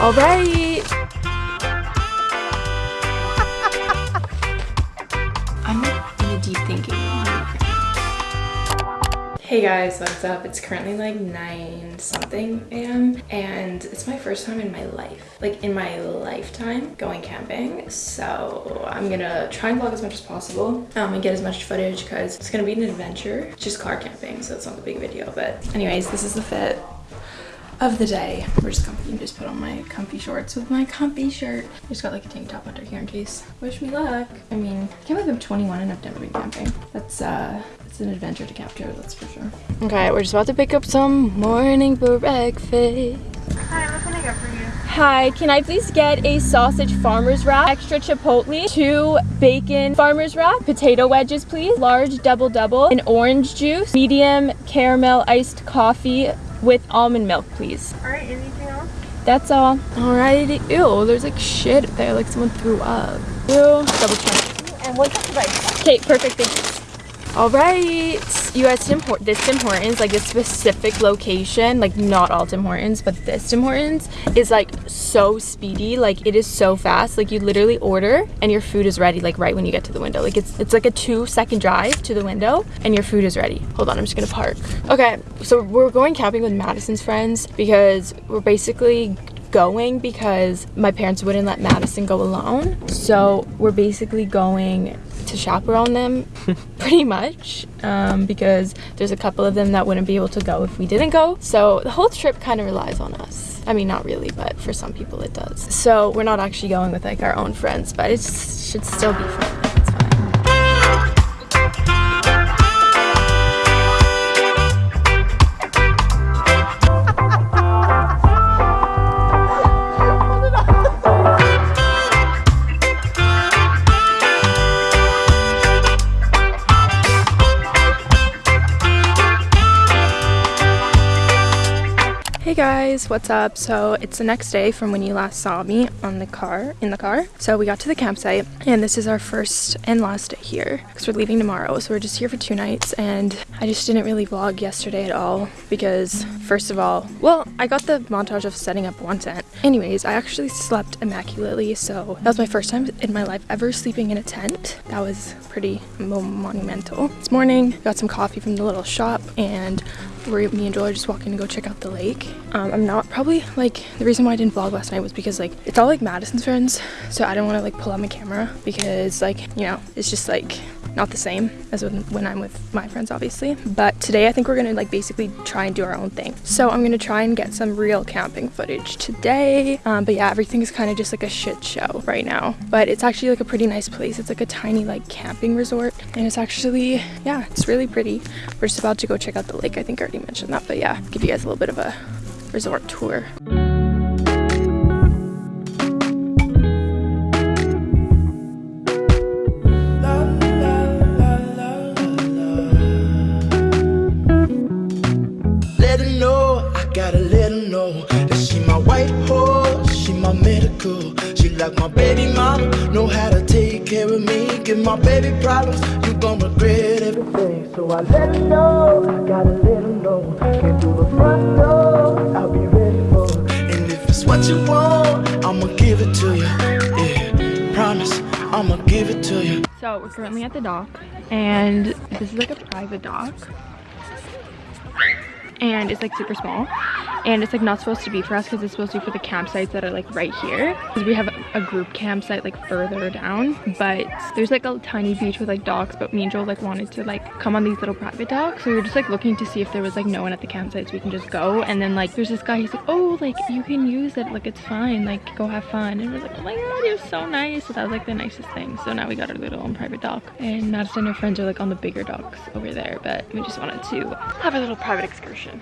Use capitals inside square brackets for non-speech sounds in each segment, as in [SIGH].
All right. I'm in a deep thinking Hey guys, what's up? It's currently like 9 something a.m. and it's my first time in my life, like in my lifetime, going camping. So I'm gonna try and vlog as much as possible um, and get as much footage because it's gonna be an adventure. It's just car camping, so it's not a big video. But anyways, this is the fit of the day. We're just comfy. Just put on my comfy shorts with my comfy shirt. I just got like a tank top under here in case. Wish me luck. I mean, I can't believe I'm 21 and I've never been camping. That's uh, it's an adventure to capture, that's for sure. Okay, we're just about to pick up some morning breakfast. Hi, what can I get for you? Hi, can I please get a sausage farmer's wrap, extra chipotle, two bacon farmer's wrap, potato wedges please, large double double, an orange juice, medium caramel iced coffee, with almond milk, please. All right, anything else? That's all. Alrighty. Ew, there's like shit there, like someone threw up. Ew, double check. And what's the price? Okay, perfect, thank you. All right, you guys, Tim Hort this Tim Hortons, like this specific location, like not all Tim Hortons, but this Tim Hortons is like so speedy. Like it is so fast. Like you literally order and your food is ready like right when you get to the window. Like it's it's like a two second drive to the window and your food is ready. Hold on, I'm just gonna park. Okay, so we're going camping with Madison's friends because we're basically going because my parents wouldn't let Madison go alone. So we're basically going to chaperone them [LAUGHS] pretty much um, because there's a couple of them that wouldn't be able to go if we didn't go. So the whole trip kind of relies on us. I mean, not really, but for some people it does. So we're not actually going with like our own friends, but it should still be fun. Guys what's up? So it's the next day from when you last saw me on the car in the car. So we got to the campsite and this is our first and last day here. Because we're leaving tomorrow so we're just here for two nights and i just didn't really vlog yesterday at all because first of all well i got the montage of setting up one tent. Anyways i actually slept immaculately so that was my first time in my life ever sleeping in a tent. That was pretty monumental. This morning got some coffee from the little shop and where me and Joel are just walking to go check out the lake. Um, I'm not probably like the reason why I didn't vlog last night was because like it's all like Madison's friends so I don't want to like pull out my camera because like you know it's just like not the same as when I'm with my friends obviously. But today I think we're gonna like basically try and do our own thing. So I'm gonna try and get some real camping footage today. Um, but yeah everything is kind of just like a shit show right now. But it's actually like a pretty nice place. It's like a tiny like camping resort. And it's actually yeah it's really pretty. We're just about to go check out the lake. I think I already mentioned that. But yeah give you guys a little bit of a resort tour Give my baby problems You gon' regret everything. So I let her know I gotta let her know. Came through the front door I'll be ready for And if it's what you want I'ma give it to you Yeah, promise I'ma give it to you So we're currently at the dock And this is like a private dock. And it's like super small. And it's like not supposed to be for us because it's supposed to be for the campsites that are like right here. Because we have a group campsite like further down but there's like a tiny beach with like docks but me and Joel like wanted to like come on these little private docks. So we were just like looking to see if there was like no one at the campsite so we can just go. And then like there's this guy he's like oh like you can use it. Like it's fine. Like go have fun. And we're like oh my god it was so nice. So that was like the nicest thing. So now we got our little own private dock. And Madison and her friends are like on the bigger docks over there but we just wanted to have a little private excursion.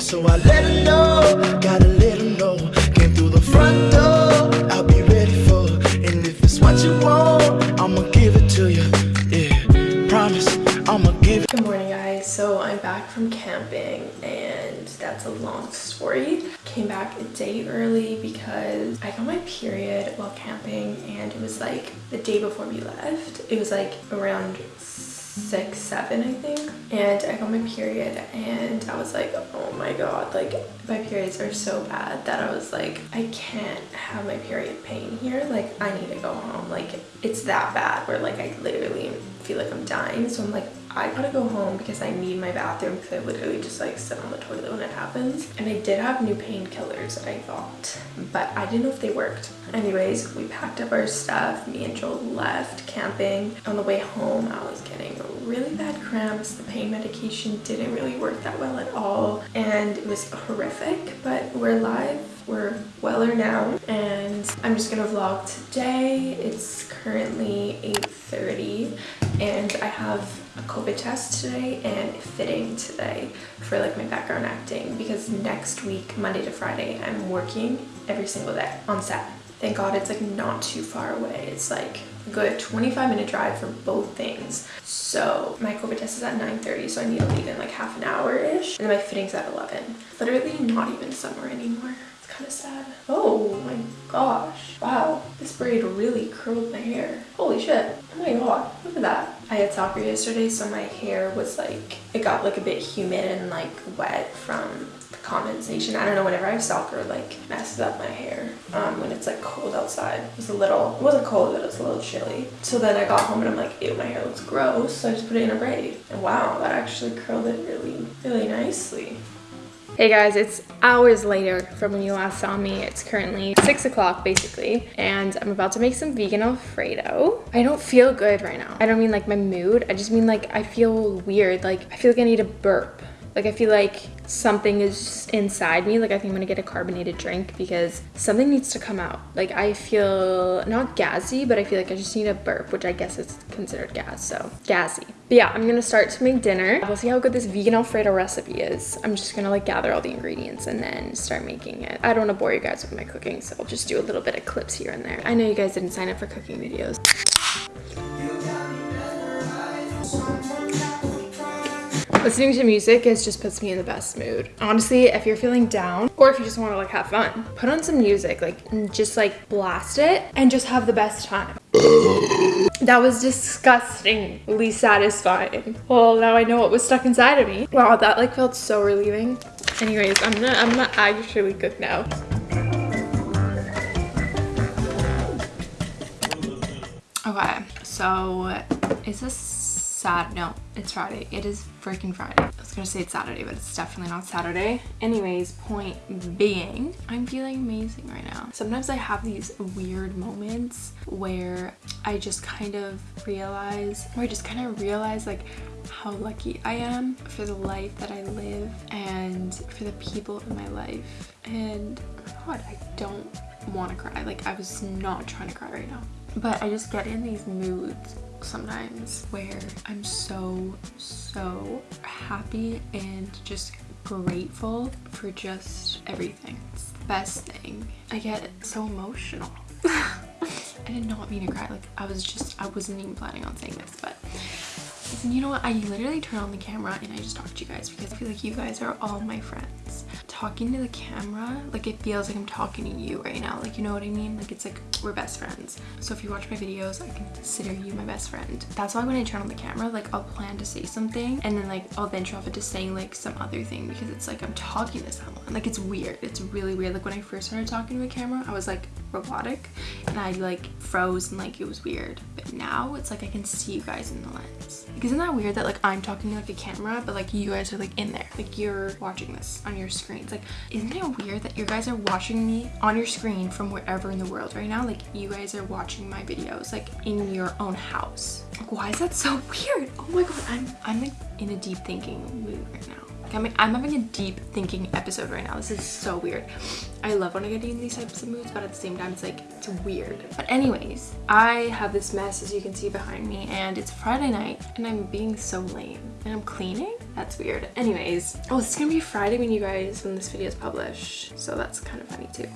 So I let know. Gotta know. Came through the front door, you want, I'ma give it to you. Yeah, promise, I'ma give it. Good morning, guys. So I'm back from camping, and that's a long story. Came back a day early because I got my period while camping, and it was like the day before we left. It was like around six, seven, I think. And I got my period and I was like, oh my god, like my periods are so bad that I was like, I can't have my period pain here. Like I need to go home. Like it's that bad where like I literally feel like I'm dying. So I'm like, I gotta go home because I need my bathroom because I literally just like sit on the toilet when it happens. And I did have new painkillers that I got, but I didn't know if they worked. Anyways, we packed up our stuff. Me and Joel left camping. On the way home, I was getting really bad cramps. The pain medication didn't really work that well at all. And it was horrific, but we're alive we're weller now and I'm just gonna vlog today. It's currently 8.30 and I have a COVID test today and fitting today for like my background acting because next week, Monday to Friday, I'm working every single day on set. Thank God it's like not too far away. It's like a good 25 minute drive for both things. So my COVID test is at 9.30 so I need to leave in like half an hour-ish and then my fitting's at 11. Literally not even summer anymore kind of sad. Oh my gosh. Wow. This braid really curled my hair. Holy shit. Oh my god. Look at that. I had soccer yesterday so my hair was like, it got like a bit humid and like wet from the condensation. I don't know, whenever I have soccer, like messes up my hair um, when it's like cold outside. It was a little, it wasn't cold, but it was a little chilly. So then I got home and I'm like, ew, my hair looks gross. So I just put it in a braid. And wow, that actually curled it really, really nicely. Hey guys, it's hours later from when you last saw me. It's currently 6 o'clock basically, and I'm about to make some vegan Alfredo. I don't feel good right now. I don't mean like my mood, I just mean like I feel weird. Like I feel like I need a burp. Like I feel like something is inside me. Like I think I'm gonna get a carbonated drink because something needs to come out. Like I feel not gassy, but I feel like I just need a burp, which I guess is considered gas, so gassy. But yeah, I'm gonna start to make dinner. We'll see how good this vegan Alfredo recipe is. I'm just gonna like gather all the ingredients and then start making it. I don't wanna bore you guys with my cooking, so I'll just do a little bit of clips here and there. I know you guys didn't sign up for cooking videos. Listening to music is just puts me in the best mood. Honestly, if you're feeling down or if you just want to like have fun, put on some music, like just like blast it and just have the best time. [COUGHS] that was disgustingly satisfying. Well, now I know what was stuck inside of me. Wow, that like felt so relieving. Anyways, I'm gonna I'm gonna actually cook now. Okay, so is this sad no it's friday. It is freaking friday. I was gonna say it's saturday but it's definitely not saturday. Anyways point being i'm feeling amazing right now. Sometimes i have these weird moments where i just kind of realize or i just kind of realize like how lucky i am for the life that i live and for the people in my life. And god i don't want to cry. Like i was not trying to cry right now. But i just get in these moods sometimes where I'm so, so happy and just grateful for just everything. It's the best thing. I get so emotional. [LAUGHS] I did not mean to cry. Like, I was just, I wasn't even planning on saying this, but you know what? I literally turn on the camera and I just talk to you guys because I feel like you guys are all my friends. Talking to the camera, like it feels like I'm talking to you right now. Like, you know what I mean? Like, it's like we're best friends. So if you watch my videos, I consider you my best friend. That's why when I turn on the camera, like I'll plan to say something and then like I'll venture off into saying like some other thing because it's like I'm talking to someone. Like it's weird. It's really weird. Like when I first started talking to a camera, I was like robotic and I like froze and like it was weird. But now it's like I can see you guys in the lens. Like isn't that weird that like I'm talking to like a camera but like you guys are like in there. Like you're watching this on your screen. It's like isn't it weird that you guys are watching me on your screen from wherever in the world right now? Like you guys are watching my videos like in your own house. Like why is that so [LAUGHS] weird? Oh my god, I'm I'm like in a deep thinking mood right now. I'm, I'm having a deep thinking episode right now. This is so weird. I love when I get in these types of moods, but at the same time, it's like, it's weird. But anyways, I have this mess, as you can see behind me, and it's Friday night, and I'm being so lame. And I'm cleaning? That's weird. Anyways, oh, it's gonna be Friday when you guys, when this video is published. So that's kind of funny too.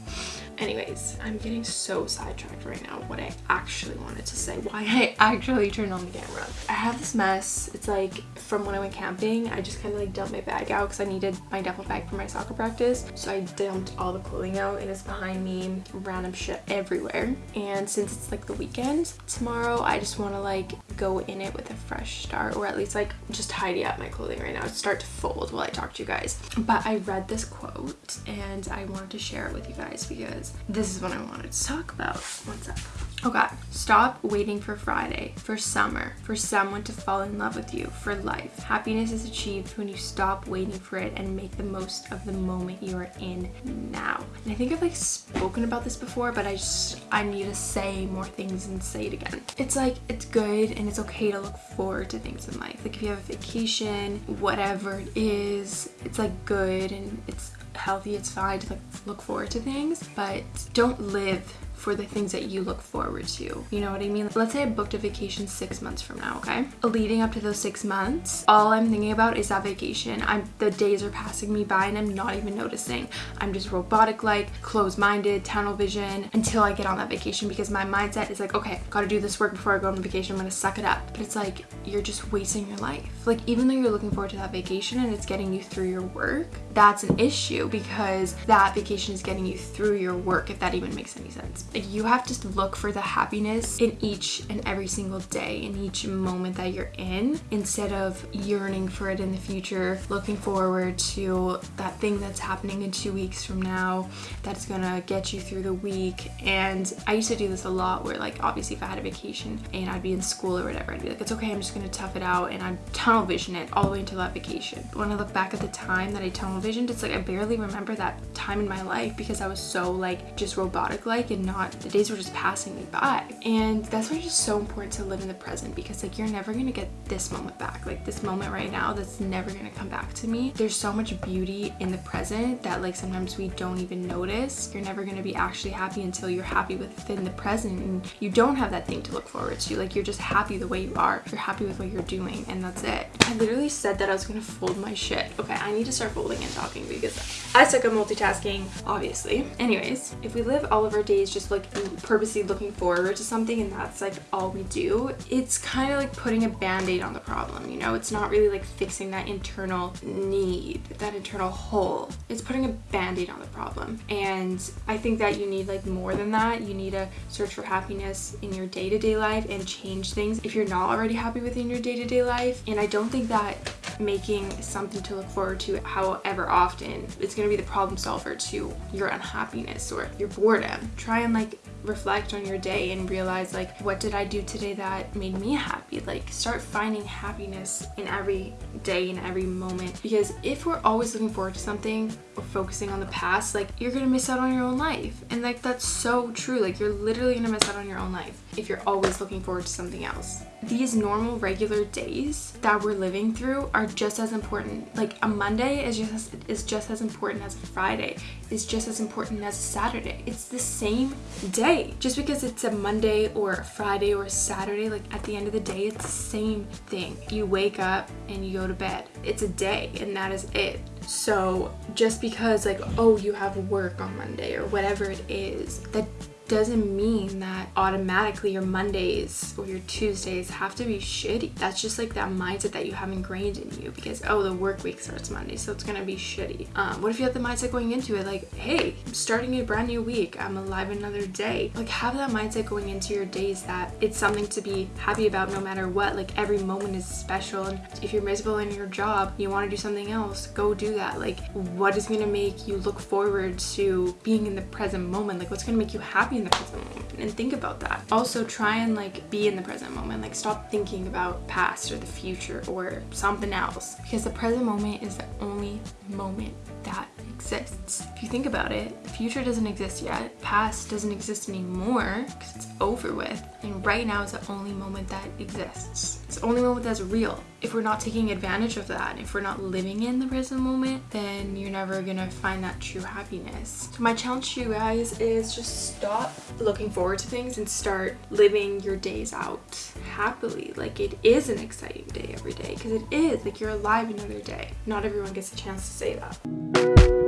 Anyways, I'm getting so sidetracked right now. What I actually wanted to say, why I actually turned on the camera. I have this mess. It's like from when I went camping, I just kind of like dumped my bag out because I needed my duffel bag for my soccer practice. So I dumped all the clothing out and it's behind me, random shit everywhere. And since it's like the weekend tomorrow, I just want to like go in it with a fresh start or at least like just tidy up my clothing right now. Start to fold while I talk to you guys. But I read this quote and I wanted to share it with you guys because this is what I wanted to talk about. What's up? Okay, stop waiting for Friday, for summer, for someone to fall in love with you, for life. Happiness is achieved when you stop waiting for it and make the most of the moment you are in now. And I think I've like spoken about this before, but I just, I need to say more things and say it again. It's like, it's good and it's okay to look forward to things in life. Like if you have a vacation, whatever it is, it's like good and it's healthy, it's fine to like look forward to things, but don't live for the things that you look forward to. You know what I mean? Let's say I booked a vacation six months from now, okay? Leading up to those six months, all I'm thinking about is that vacation. I'm the days are passing me by and I'm not even noticing. I'm just robotic like, closed-minded, tunnel vision until I get on that vacation because my mindset is like, okay, gotta do this work before I go on vacation. I'm gonna suck it up. But it's like you're just wasting your life. Like even though you're looking forward to that vacation and it's getting you through your work, that's an issue because that vacation is getting you through your work if that even makes any sense you have to look for the happiness in each and every single day in each moment that you're in instead of yearning for it in the future looking forward to that thing that's happening in two weeks from now that's gonna get you through the week. And I used to do this a lot where like obviously if I had a vacation and I'd be in school or whatever I'd be like it's okay I'm just gonna tough it out and I'd tunnel vision it all the way until that vacation. When I look back at the time that I tunnel visioned it's like I barely remember that time in my life because I was so like just robotic like and not the days were just passing me by. And that's why it's just so important to live in the present because like you're never gonna get this moment back. Like this moment right now that's never gonna come back to me. There's so much beauty in the present that like sometimes we don't even notice. You're never gonna be actually happy until you're happy within the present and you don't have that thing to look forward to. Like you're just happy the way you are. You're happy with what you're doing and that's it. I literally said that I was gonna fold my shit. Okay I need to start folding and talking because I suck at multitasking obviously. Anyways if we live all of our days just like purposely looking forward to something and that's like all we do, it's kind of like putting a band-aid on the problem, you know? It's not really like fixing that internal need, that internal hole. It's putting a band-aid on the problem. And I think that you need like more than that. You need to search for happiness in your day-to-day -day life and change things if you're not already happy within your day-to-day -day life. And I don't think that making something to look forward to however often it's going to be the problem solver to your unhappiness or your boredom. Try and like reflect on your day and realize like what did I do today that made me happy? Like start finding happiness in every day in every moment. Because if we're always looking forward to something or focusing on the past like you're gonna miss out on your own life. And like that's so true. Like you're literally gonna miss out on your own life if you're always looking forward to something else these normal regular days that we're living through are just as important like a Monday is just is just as important as a Friday is just as important as a Saturday it's the same day. Just because it's a Monday or a Friday or a Saturday, like at the end of the day, it's the same thing. You wake up and you go to bed. It's a day and that is it. So just because like, oh, you have work on Monday or whatever it is, that doesn't mean that automatically your Mondays or your Tuesdays have to be shitty. That's just like that mindset that you have ingrained in you because, oh, the work week starts Monday, so it's gonna be shitty. Um, what if you have the mindset going into it like, hey, I'm starting a brand new week, I'm alive another day. Like have that mindset going into your days that it's something to be happy about no matter what. Like every moment is special and if you're miserable in your job, you wanna do something else, go do that. Like what is gonna make you look forward to being in the present moment? Like what's gonna make you happy in the present moment and think about that. Also try and like be in the present moment. Like stop thinking about past or the future or something else because the present moment is the only moment that exists. If you think about it, the future doesn't exist yet, past doesn't exist anymore because it's over with, and right now is the only moment that exists. It's the only moment that's real. If we're not taking advantage of that, if we're not living in the present moment, then you're never gonna find that true happiness. So my challenge to you guys is just stop looking forward to things and start living your days out happily. Like it is an exciting day every day because it is, like you're alive another day. Not everyone gets a chance to say that.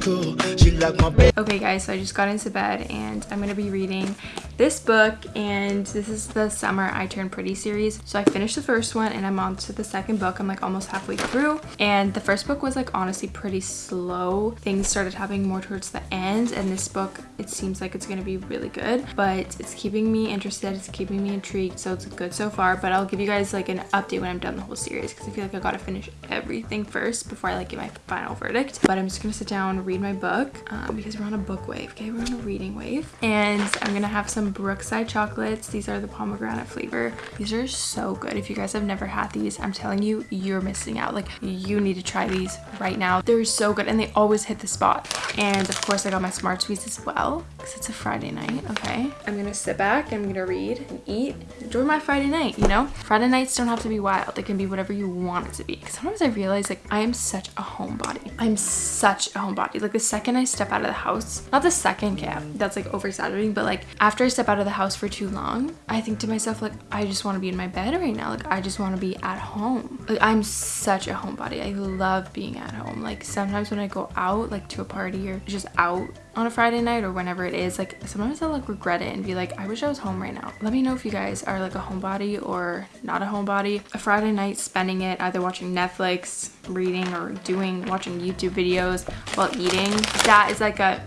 Medical. She like my. Okay guys, so I just got into bed and I'm gonna be reading this book and this is the Summer I Turn Pretty series. So I finished the first one and I'm on to the second book. I'm like almost halfway through and the first book was like honestly pretty slow. Things started happening more towards the end and this book it seems like it's gonna be really good but it's keeping me interested, it's keeping me intrigued so it's good so far but I'll give you guys like an update when I'm done the whole series because I feel like I gotta finish everything first before I like get my final verdict. But I'm just gonna sit down and read my book um, because we're on a book wave, okay? We're on a reading wave and I'm gonna have some Brookside chocolates. These are the pomegranate flavor. These are so good. If you guys have never had these, I'm telling you, you're missing out. Like you need to try these right now. They're so good and they always hit the spot. And of course I got my Smart Sweets as well because it's a Friday night, okay? I'm gonna sit back, I'm gonna read and eat, enjoy my Friday night, you know? Friday nights don't have to be wild. They can be whatever you want it to be. Because sometimes I realize like I am such a homebody. I'm such a homebody. Like the second I step out of the house, not the second cap, that's like over-exaggerating, but like after I step out of the house for too long, I think to myself like, I just want to be in my bed right now. Like I just want to be at home. Like I'm such a homebody. I love being at home. Like sometimes when I go out like to a party or just out on a Friday night or whenever it is, like sometimes I'll like regret it and be like, I wish I was home right now. Let me know if you guys are like a homebody or not a homebody. A Friday night spending it either watching Netflix, reading or doing, watching YouTube videos while eating. That is like a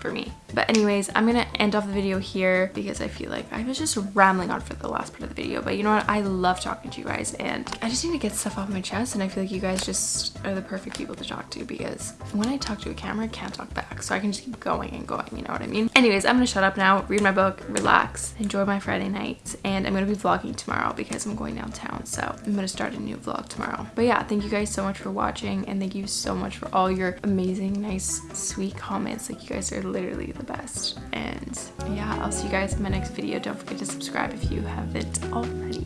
for me. But anyways, I'm gonna end off the video here because I feel like I was just rambling on for the last part of the video. But you know what? I love talking to you guys and I just need to get stuff off my chest and I feel like you guys just are the perfect people to talk to because when I talk to a camera, I can't talk back. So I can just keep going and going, you know what I mean? Anyways, I'm gonna shut up now, read my book, relax, enjoy my Friday night. And I'm gonna be vlogging tomorrow because I'm going downtown. So I'm gonna start a new vlog tomorrow. But yeah, thank you guys so much for watching and thank you so much for all your amazing, nice, sweet comments. Like you guys are literally the best. And yeah, I'll see you guys in my next video. Don't forget to subscribe if you haven't already.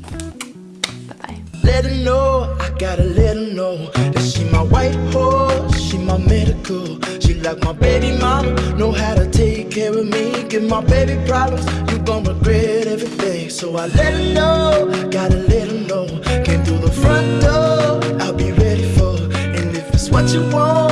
Bye-bye. Let her know, I gotta let her know that she my white horse, she my medical. She like my baby mama, know how to take care of me. Give my baby problems, you gon' regret everything. So I let her know, gotta let her know. Came through the front door, I'll be ready for. And if it's what you want.